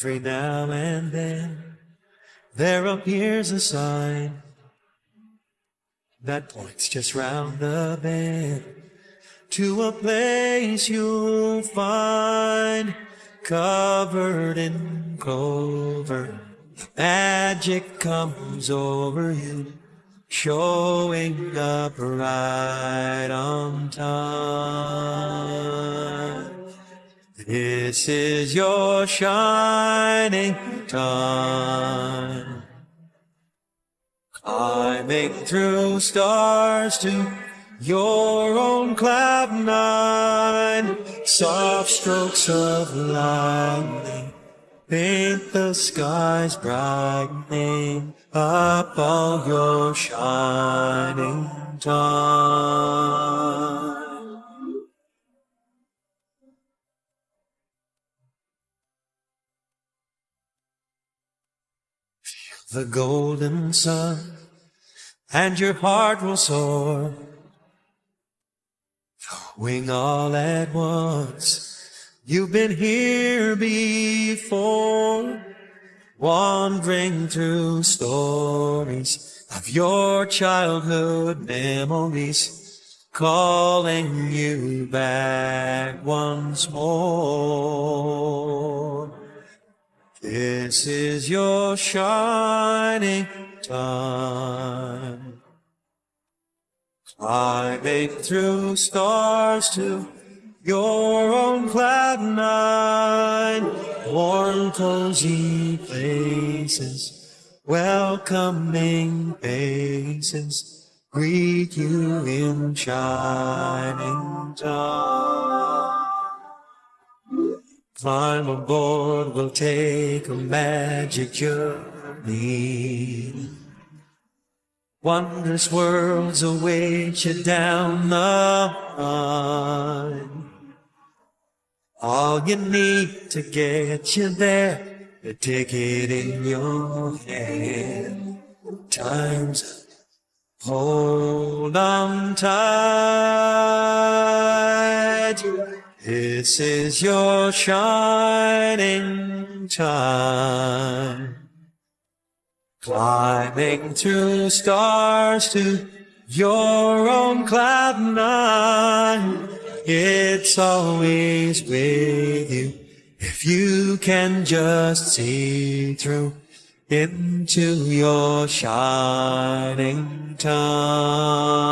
Every now and then there appears a sign that points just round the bend to a place you'll find covered in clover. Magic comes over you, showing up right on time. This is your shining time. Climbing through stars to your own cloud nine. Soft strokes of lightning paint the skies brightening up all your shining time. The golden sun, and your heart will soar. Wing all at once. You've been here before, wandering through stories of your childhood memories, calling you back once more. This is your shining time. Climbing through stars to your own cloud nine. Warm, cozy places, welcoming faces greet you in shining time. Climb aboard, we'll take a magic journey. Wondrous worlds await you down the line. All you need to get you there, a ticket in your hand. Time's up. Hold on tight. This is your shining time. Climbing through stars to your own cloud nine. It's always with you if you can just see through into your shining time.